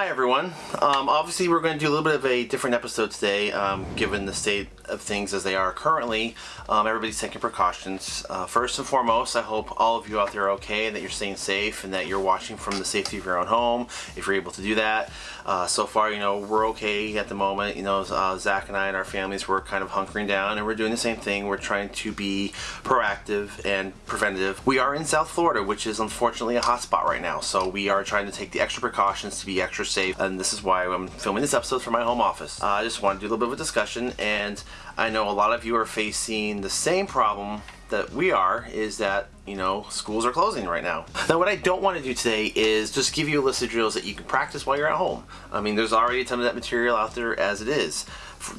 Hi everyone. Um, obviously we're going to do a little bit of a different episode today um, given the state of things as they are currently. Um, everybody's taking precautions. Uh, first and foremost, I hope all of you out there are okay and that you're staying safe and that you're watching from the safety of your own home if you're able to do that. Uh, so far, you know, we're okay at the moment. You know, uh, Zach and I and our families, we're kind of hunkering down and we're doing the same thing. We're trying to be proactive and preventative. We are in South Florida, which is unfortunately a hotspot right now. So we are trying to take the extra precautions to be extra safe. And this is why I'm filming this episode from my home office. Uh, I just want to do a little bit of a discussion and I know a lot of you are facing the same problem that we are is that you know schools are closing right now now what I don't want to do today is just give you a list of drills that you can practice while you're at home I mean there's already a ton of that material out there as it is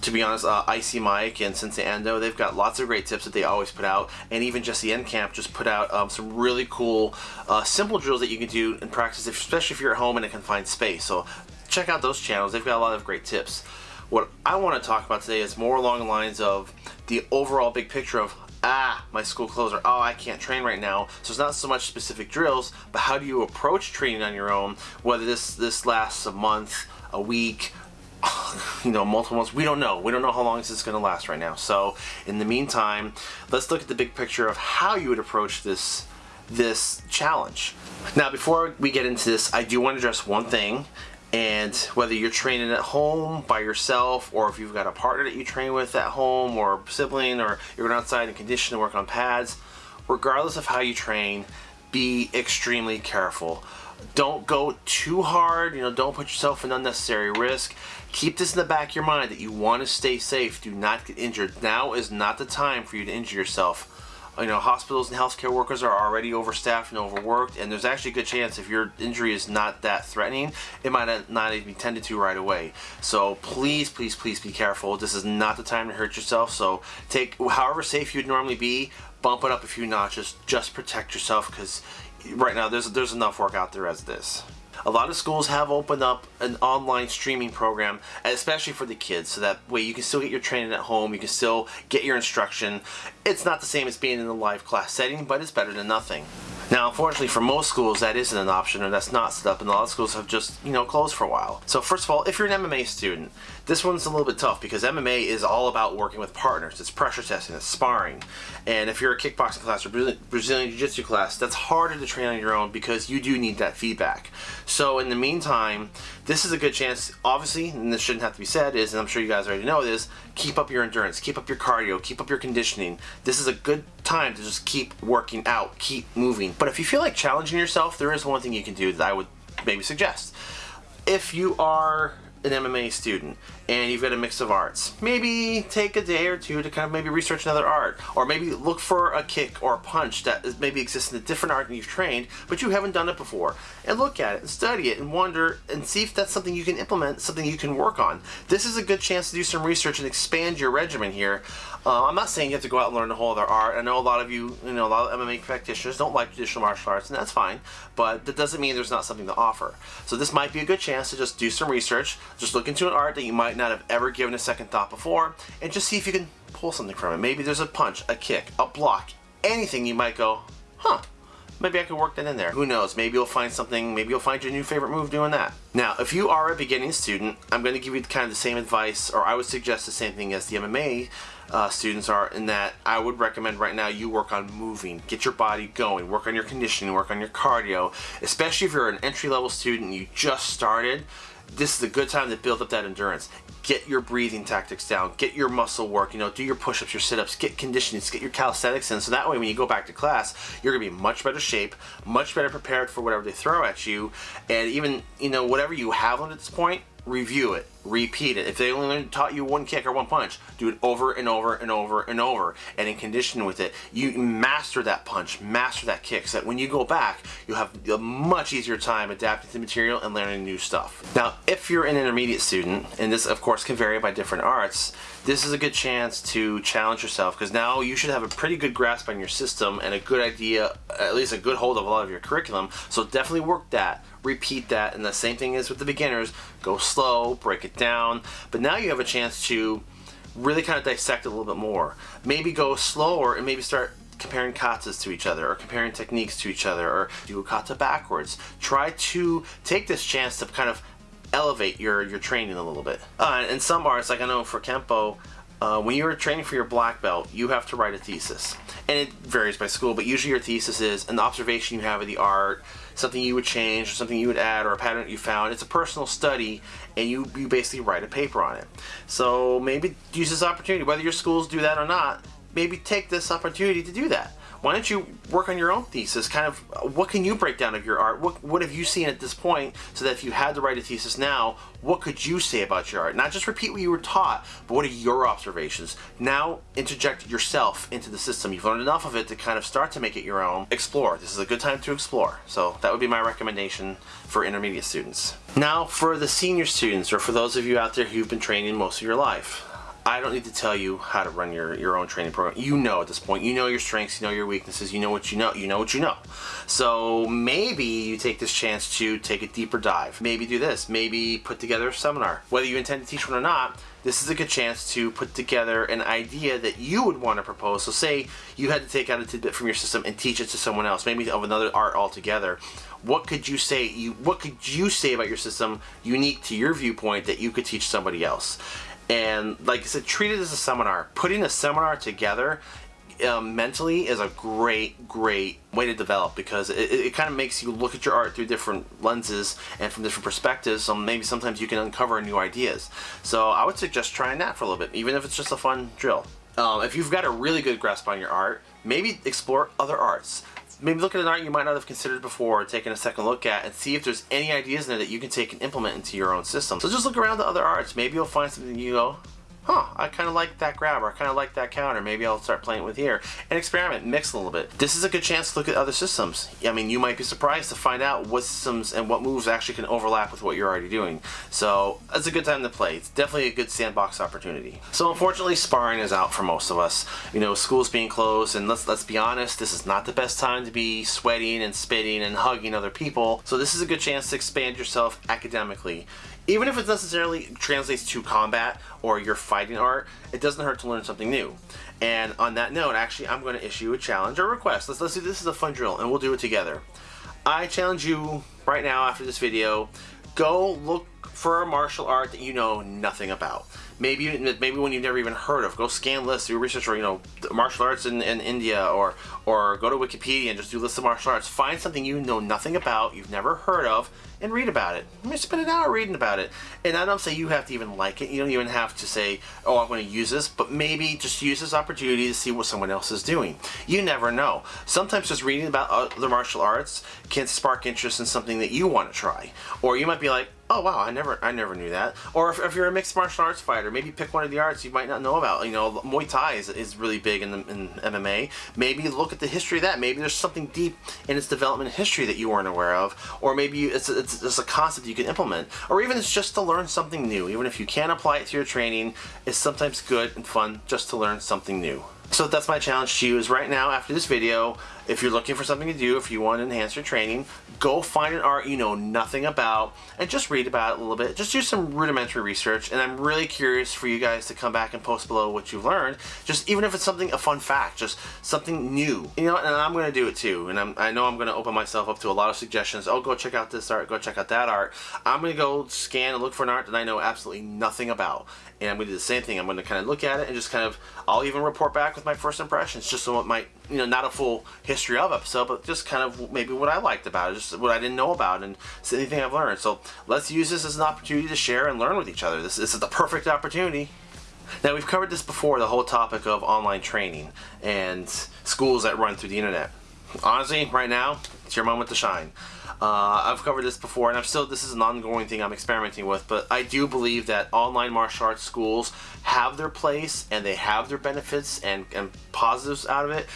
to be honest, uh, Icy Mike and Sensei Endo, they've got lots of great tips that they always put out, and even Jesse Enkamp just put out um, some really cool, uh, simple drills that you can do in practice, especially if you're at home in a confined space. So check out those channels. They've got a lot of great tips. What I want to talk about today is more along the lines of the overall big picture of ah, my school closed, or oh, I can't train right now. So it's not so much specific drills, but how do you approach training on your own, whether this, this lasts a month, a week, you know, multiple months. We don't know. We don't know how long this is going to last right now. So in the meantime, let's look at the big picture of how you would approach this this challenge. Now, before we get into this, I do want to address one thing, and whether you're training at home by yourself or if you've got a partner that you train with at home or a sibling or you're going outside and condition and work on pads regardless of how you train be extremely careful don't go too hard you know don't put yourself in unnecessary risk keep this in the back of your mind that you want to stay safe do not get injured now is not the time for you to injure yourself you know, hospitals and healthcare workers are already overstaffed and overworked, and there's actually a good chance if your injury is not that threatening, it might not even be tended to right away. So please, please, please be careful. This is not the time to hurt yourself. So take however safe you'd normally be, bump it up a few notches. Just protect yourself because right now there's there's enough work out there as this. A lot of schools have opened up an online streaming program, especially for the kids, so that way you can still get your training at home, you can still get your instruction. It's not the same as being in a live class setting, but it's better than nothing. Now, unfortunately, for most schools, that isn't an option, and that's not set up, and a lot of schools have just, you know, closed for a while. So first of all, if you're an MMA student, this one's a little bit tough because MMA is all about working with partners. It's pressure testing, it's sparring. And if you're a kickboxing class or Brazilian Jiu-Jitsu class, that's harder to train on your own because you do need that feedback. So in the meantime, this is a good chance, obviously, and this shouldn't have to be said, is, and I'm sure you guys already know this, keep up your endurance, keep up your cardio, keep up your conditioning. This is a good time to just keep working out, keep moving. But if you feel like challenging yourself, there is one thing you can do that I would maybe suggest. If you are an MMA student and you've got a mix of arts, maybe take a day or two to kind of maybe research another art or maybe look for a kick or a punch that maybe exists in a different art than you've trained but you haven't done it before and look at it and study it and wonder and see if that's something you can implement, something you can work on. This is a good chance to do some research and expand your regimen here. Uh, I'm not saying you have to go out and learn a whole other art. I know a lot of you, you know, a lot of MMA practitioners don't like traditional martial arts, and that's fine, but that doesn't mean there's not something to offer. So this might be a good chance to just do some research, just look into an art that you might not have ever given a second thought before, and just see if you can pull something from it. Maybe there's a punch, a kick, a block, anything you might go, huh, maybe I could work that in there. Who knows, maybe you'll find something, maybe you'll find your new favorite move doing that. Now, if you are a beginning student, I'm going to give you kind of the same advice, or I would suggest the same thing as the MMA uh, students are in that I would recommend right now you work on moving, get your body going, work on your conditioning, work on your cardio, especially if you're an entry-level student you just started, this is a good time to build up that endurance. Get your breathing tactics down, get your muscle work, you know, do your push-ups, your sit-ups, get conditioning, get your calisthenics in, so that way when you go back to class, you're gonna be much better shape, much better prepared for whatever they throw at you, and even, you know, whatever you have on at this point, review it, repeat it. If they only taught you one kick or one punch, do it over and over and over and over. And in condition with it, you master that punch, master that kick, so that when you go back, you'll have a much easier time adapting to the material and learning new stuff. Now, if you're an intermediate student, and this of course can vary by different arts, this is a good chance to challenge yourself because now you should have a pretty good grasp on your system and a good idea, at least a good hold of a lot of your curriculum. So definitely work that, repeat that, and the same thing is with the beginners. Go slow, break it down, but now you have a chance to really kind of dissect a little bit more. Maybe go slower and maybe start comparing katas to each other or comparing techniques to each other or do a kata backwards. Try to take this chance to kind of elevate your, your training a little bit. Uh, and some arts, like I know for Kempo, uh, when you're training for your black belt, you have to write a thesis. And it varies by school, but usually your thesis is an observation you have of the art, something you would change, or something you would add, or a pattern that you found. It's a personal study, and you, you basically write a paper on it. So maybe use this opportunity, whether your schools do that or not, maybe take this opportunity to do that why don't you work on your own thesis? Kind of, what can you break down of your art? What, what have you seen at this point so that if you had to write a thesis now, what could you say about your art? Not just repeat what you were taught, but what are your observations? Now interject yourself into the system. You've learned enough of it to kind of start to make it your own. Explore. This is a good time to explore. So that would be my recommendation for intermediate students. Now for the senior students, or for those of you out there who've been training most of your life. I don't need to tell you how to run your, your own training program. You know at this point. You know your strengths, you know your weaknesses, you know what you know, you know what you know. So maybe you take this chance to take a deeper dive. Maybe do this. Maybe put together a seminar. Whether you intend to teach one or not, this is a good chance to put together an idea that you would want to propose. So say you had to take out a tidbit from your system and teach it to someone else, maybe of another art altogether. What could you say you what could you say about your system unique to your viewpoint that you could teach somebody else? And like I said, treat it as a seminar. Putting a seminar together um, mentally is a great, great way to develop because it, it, kind of makes you look at your art through different lenses and from different perspectives. So maybe sometimes you can uncover new ideas. So I would suggest trying that for a little bit, even if it's just a fun drill. Um, if you've got a really good grasp on your art, maybe explore other arts maybe look at an art you might not have considered before, taking a second look at, and see if there's any ideas in there that you can take and implement into your own system. So just look around the other arts. Maybe you'll find something you go, huh, I kind of like that grab, or I kind of like that counter, maybe I'll start playing with here, and experiment, mix a little bit. This is a good chance to look at other systems. I mean, you might be surprised to find out what systems and what moves actually can overlap with what you're already doing. So, it's a good time to play. It's definitely a good sandbox opportunity. So, unfortunately, sparring is out for most of us. You know, school's being closed, and let's, let's be honest, this is not the best time to be sweating and spitting and hugging other people. So, this is a good chance to expand yourself academically even if it necessarily translates to combat or your fighting art, it doesn't hurt to learn something new. And on that note, actually, I'm going to issue a challenge or request. Let's, let's do this is a fun drill, and we'll do it together. I challenge you right now after this video, go look for a martial art that you know nothing about. Maybe maybe one you've never even heard of. Go scan lists, do research, or you know, martial arts in, in India, or or go to Wikipedia and just do lists of martial arts. Find something you know nothing about, you've never heard of, and read about it. I mean, spend an hour reading about it. And I don't say you have to even like it. You don't even have to say, oh, I'm going to use this, but maybe just use this opportunity to see what someone else is doing. You never know. Sometimes just reading about other martial arts can spark interest in something that you want to try. Or you might be like, oh wow, I never I never knew that. Or if, if, you're a mixed martial arts fighter, maybe pick one of the arts you might not know about. You know, Muay Thai is, is really big in, the, in MMA. Maybe look at the history of that. Maybe there's something deep in its development history that you weren't aware of. Or maybe it's, it's, it's a concept you can implement. Or even it's just to learn something new. Even if you can't apply it to your training, it's sometimes good and fun just to learn something new. So that's my challenge to you is right now after this video, if you're looking for something to do, if you want to enhance your training, go find an art you know nothing about and just read about it a little bit. Just do some rudimentary research and I'm really curious for you guys to come back and post below what you've learned. Just even if it's something, a fun fact, just something new. You know, and I'm going to do it too. And I'm, I know I'm going to open myself up to a lot of suggestions. Oh, go check out this art, go check out that art. I'm going to go scan and look for an art that I know absolutely nothing about. And I'm going to do the same thing. I'm going to kind of look at it and just kind of, I'll even report back with my first impressions, just so it might, you know, not a full history of episode, but just kind of maybe what I liked about it, just what I didn't know about, and anything I've learned. So let's use this as an opportunity to share and learn with each other. This, this is the perfect opportunity. Now we've covered this before, the whole topic of online training and schools that run through the internet. Honestly, right now, it's your moment to shine. Uh, I've covered this before, and I'm still, this is an ongoing thing I'm experimenting with, but I do believe that online martial arts schools have their place, and they have their benefits and, and positives out of it.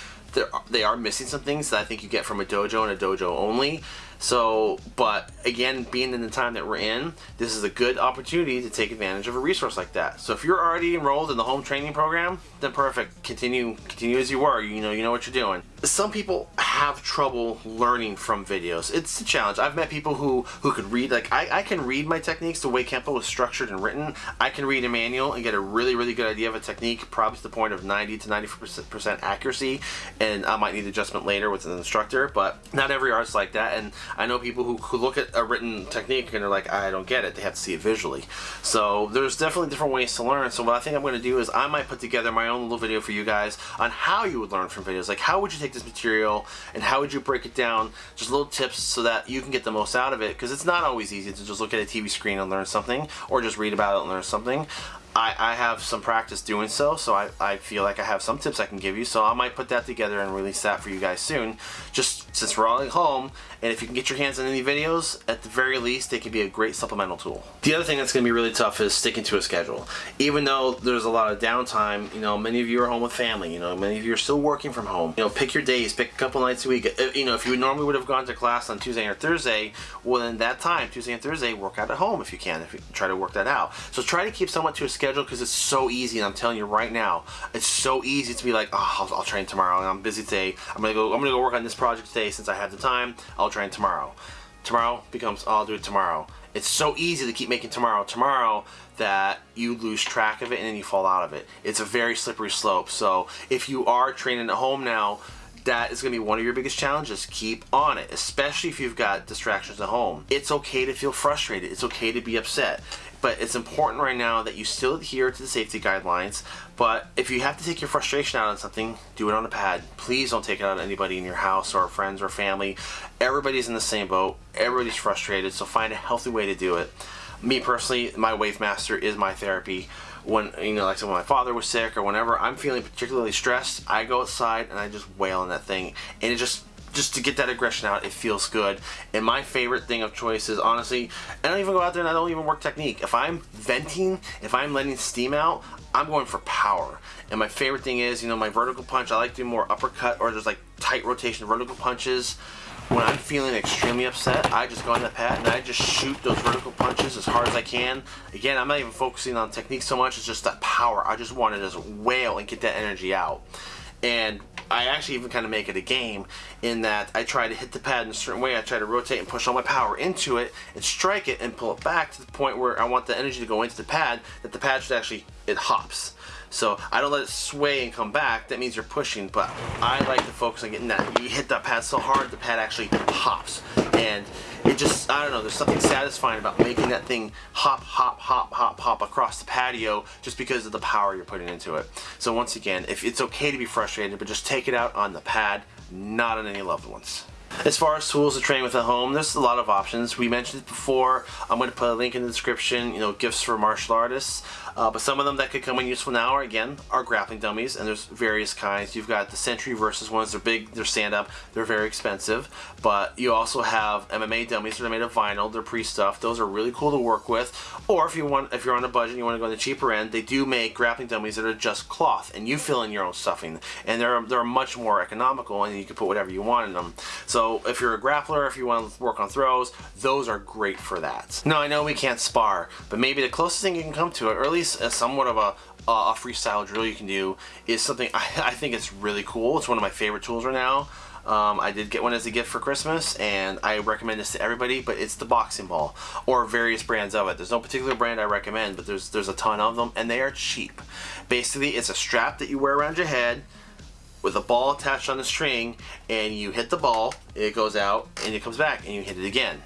They are missing some things that I think you get from a dojo and a dojo only. So, but again, being in the time that we're in, this is a good opportunity to take advantage of a resource like that. So if you're already enrolled in the home training program, then perfect. Continue, continue as you were. You know, you know what you're doing. Some people have trouble learning from videos. It's a challenge. I've met people who, who could read, like I, I can read my techniques the way Kempo is structured and written. I can read a manual and get a really, really good idea of a technique, probably to the point of 90 to 90% accuracy, and I might need adjustment later with an instructor, but not every art's like that, and I know people who, who look at a written technique and they're like, I don't get it. They have to see it visually. So there's definitely different ways to learn. So what I think I'm going to do is I might put together my own little video for you guys on how you would learn from videos. Like how would you take this material and how would you break it down? Just little tips so that you can get the most out of it because it's not always easy to just look at a TV screen and learn something or just read about it and learn something. I, I have some practice doing so, so I, I feel like I have some tips I can give you, so I might put that together and release that for you guys soon, just since we're all at home, and if you can get your hands on any videos, at the very least, they can be a great supplemental tool. The other thing that's going to be really tough is sticking to a schedule. Even though there's a lot of downtime, you know, many of you are home with family, you know, many of you are still working from home. You know, pick your days, pick a couple nights a week. Uh, you know, if you normally would have gone to class on Tuesday or Thursday, well then that time, Tuesday and Thursday, work out at home if you can, if you try to work that out. So try to keep somewhat to a schedule because it's so easy, and I'm telling you right now, it's so easy to be like, oh, I'll, I'll train tomorrow, and I'm busy today. I'm gonna go. I'm gonna go work on this project today since I have the time. I'll train tomorrow. Tomorrow becomes, oh, I'll do it tomorrow. It's so easy to keep making tomorrow tomorrow that you lose track of it and then you fall out of it. It's a very slippery slope. So if you are training at home now, that is going to be one of your biggest challenges. Keep on it, especially if you've got distractions at home. It's okay to feel frustrated. It's okay to be upset. But it's important right now that you still adhere to the safety guidelines. But if you have to take your frustration out on something, do it on a pad. Please don't take it out on anybody in your house or friends or family. Everybody's in the same boat. Everybody's frustrated. So find a healthy way to do it. Me personally, my Wave Master is my therapy when you know like so when my father was sick or whenever I'm feeling particularly stressed I go outside and I just wail on that thing and it just just to get that aggression out, it feels good. And my favorite thing of choice is honestly, I don't even go out there and I don't even work technique. If I'm venting, if I'm letting steam out, I'm going for power. And my favorite thing is, you know, my vertical punch, I like to do more uppercut or just like tight rotation vertical punches. When I'm feeling extremely upset, I just go on the pad and I just shoot those vertical punches as hard as I can. Again, I'm not even focusing on technique so much, it's just that power. I just want to just wail and get that energy out. And I actually even kind of make it a game in that I try to hit the pad in a certain way. I try to rotate and push all my power into it and strike it and pull it back to the point where I want the energy to go into the pad that the pad should actually, it hops. So I don't let it sway and come back. That means you're pushing, but I like to focus on getting that. You hit that pad so hard, the pad actually hops. And it just, I don't know, there's something satisfying about making that thing hop, hop, hop, hop, hop across the patio just because of the power you're putting into it. So once again, if it's okay to be frustrated, but just take it out on the pad, not on any loved ones. As far as tools to train with at home, there's a lot of options. We mentioned it before. I'm going to put a link in the description, you know, gifts for martial artists. Uh, but some of them that could come in useful now are, again, are grappling dummies, and there's various kinds. You've got the Century Versys ones. They're big, they're stand-up, they're very expensive. But you also have MMA dummies that are made of vinyl. They're pre-stuffed. Those are really cool to work with. Or if you want, if you're on a budget and you want to go on the cheaper end, they do make grappling dummies that are just cloth, and you fill in your own stuffing. And they're, they're much more economical, and you can put whatever you want in them. So if you're a grappler, if you want to work on throws, those are great for that. Now, I know we can't spar, but maybe the closest thing you can come to it, or at least least a somewhat of a, a freestyle drill you can do is something I, I think it's really cool. It's one of my favorite tools right now. Um, I did get one as a gift for Christmas and I recommend this to everybody but it's the boxing ball or various brands of it. There's no particular brand I recommend but there's there's a ton of them and they are cheap. Basically it's a strap that you wear around your head with a ball attached on the string and you hit the ball, it goes out and it comes back and you hit it again.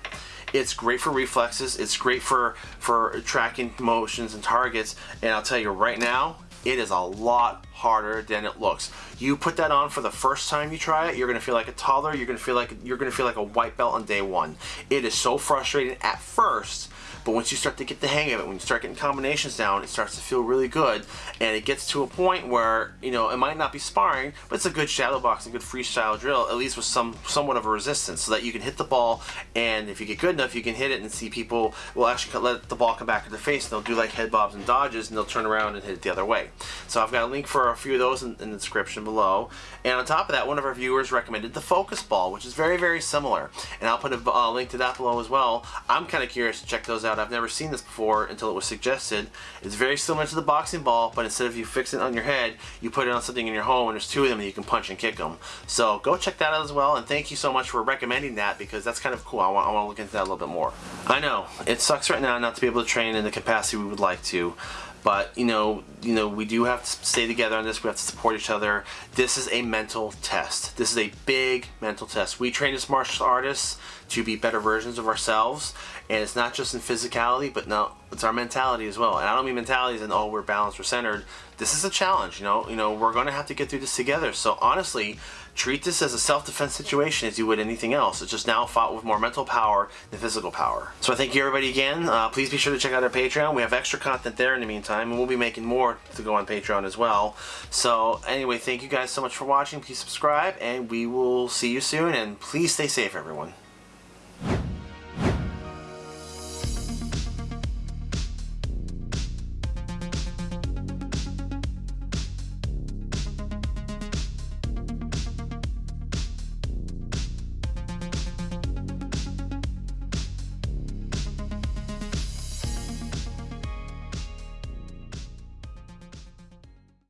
It's great for reflexes. It's great for, for tracking motions and targets. And I'll tell you right now, it is a lot harder than it looks. You put that on for the first time you try it, you're gonna feel like a toddler, you're gonna feel like you're gonna feel like a white belt on day one. It is so frustrating at first, but once you start to get the hang of it, when you start getting combinations down, it starts to feel really good. And it gets to a point where, you know, it might not be sparring, but it's a good shadow boxing, good freestyle drill, at least with some somewhat of a resistance, so that you can hit the ball, and if you get good enough, you can hit it and see people will actually let the ball come back in their face, and they'll do like head bobs and dodges, and they'll turn around and hit it the other way. So I've got a link for a few of those in, in the description below. And on top of that, one of our viewers recommended the focus ball, which is very, very similar. And I'll put a uh, link to that below as well. I'm kind of curious to check those out out, I've never seen this before until it was suggested. It's very similar to the boxing ball, but instead of you fixing it on your head, you put it on something in your home and there's two of them and you can punch and kick them. So go check that out as well and thank you so much for recommending that because that's kind of cool. I want, I want to look into that a little bit more. I know, it sucks right now not to be able to train in the capacity we would like to but you know you know we do have to stay together on this. We have to support each other. This is a mental test. This is a big mental test. We train as martial artists to be better versions of ourselves and it's not just in physicality but no it's our mentality as well. And i don't mean mentality as in oh we're balanced we're centered. This is a challenge you know you know we're going to have to get through this together. So honestly treat this as a self-defense situation as you would anything else. It's just now fought with more mental power than physical power. So I thank you everybody again. Uh, please be sure to check out our Patreon. We have extra content there in the meantime, and we'll be making more to go on Patreon as well. So anyway, thank you guys so much for watching. Please subscribe, and we will see you soon, and please stay safe, everyone.